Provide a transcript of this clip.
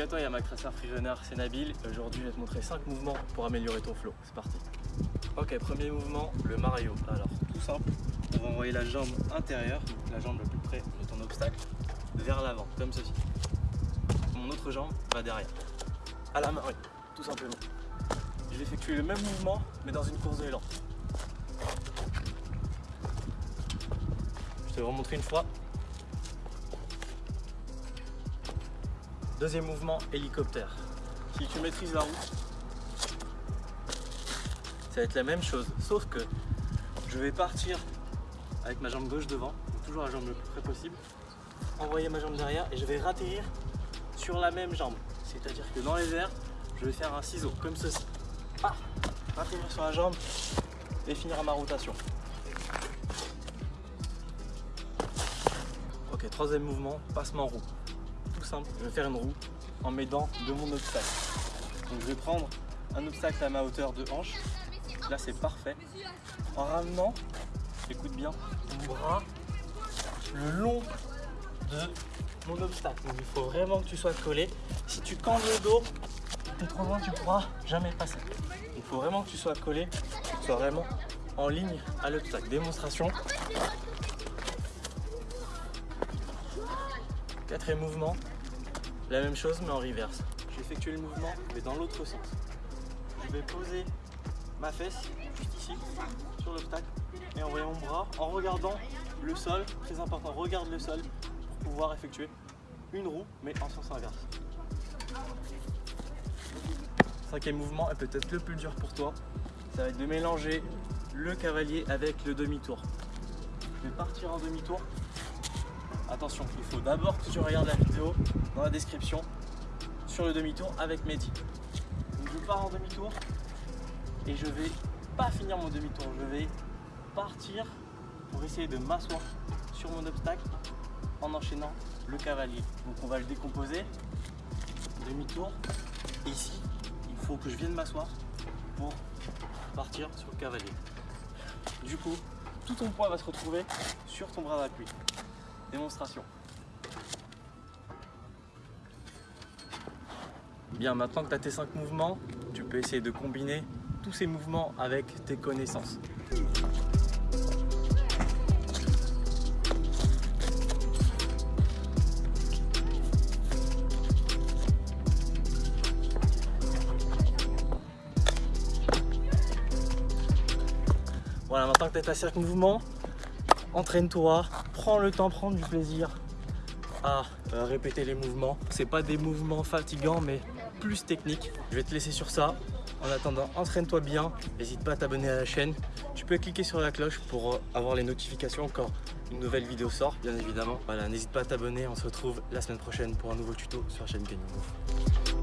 Salut à toi, il y a Macrasser Free Runner, c'est Nabil. Aujourd'hui, je vais te montrer 5 mouvements pour améliorer ton flow. C'est parti. Ok, premier mouvement, le Mario. Alors, tout simple, on va envoyer la jambe intérieure, la jambe la plus près de ton obstacle, vers l'avant, comme ceci. Mon autre jambe va derrière. À la Mario, tout simplement. Je vais effectuer le même mouvement, mais dans une course de élan. Je te vais remontrer une fois. Deuxième mouvement, hélicoptère. Si tu maîtrises la route, ça va être la même chose, sauf que je vais partir avec ma jambe gauche devant, toujours la jambe le plus près possible, envoyer ma jambe derrière et je vais ratterrir sur la même jambe. C'est-à-dire que dans les airs, je vais faire un ciseau, comme ceci. Ah, sur la jambe et finir ma rotation. Ok, troisième mouvement, passement roue simple, je vais faire une roue en m'aidant de mon obstacle. Donc je vais prendre un obstacle à ma hauteur de hanche. Là c'est parfait. En ramenant, écoute bien, mon bras le long de mon obstacle. Donc il faut vraiment que tu sois collé. Si tu cambles le dos, tu es trop loin, tu pourras jamais passer. Il faut vraiment que tu sois collé, que tu sois vraiment en ligne à l'obstacle. Démonstration. Quatrième mouvement, la même chose mais en reverse. Je vais effectuer le mouvement mais dans l'autre sens. Je vais poser ma fesse juste ici sur l'obstacle et envoyer mon bras en regardant le sol, très important, regarde le sol pour pouvoir effectuer une roue mais en sens inverse. Cinquième mouvement est peut-être le plus dur pour toi, ça va être de mélanger le cavalier avec le demi-tour. Je vais partir en demi-tour Attention, il faut d'abord que tu regardes la vidéo dans la description sur le demi-tour avec Mehdi. Donc je pars en demi-tour et je vais pas finir mon demi-tour, je vais partir pour essayer de m'asseoir sur mon obstacle en enchaînant le cavalier. Donc on va le décomposer, demi-tour, ici il faut que je vienne m'asseoir pour partir sur le cavalier. Du coup, tout ton poids va se retrouver sur ton bras d'appui démonstration. Bien, maintenant que tu as tes 5 mouvements, tu peux essayer de combiner tous ces mouvements avec tes connaissances. Voilà, maintenant que tu as tes 5 mouvements, entraîne-toi, prends le temps, prends du plaisir à euh, répéter les mouvements. C'est pas des mouvements fatigants, mais plus techniques. Je vais te laisser sur ça. En attendant, entraîne-toi bien. N'hésite pas à t'abonner à la chaîne. Tu peux cliquer sur la cloche pour euh, avoir les notifications quand une nouvelle vidéo sort, bien évidemment. Voilà, n'hésite pas à t'abonner. On se retrouve la semaine prochaine pour un nouveau tuto sur la chaîne Gaming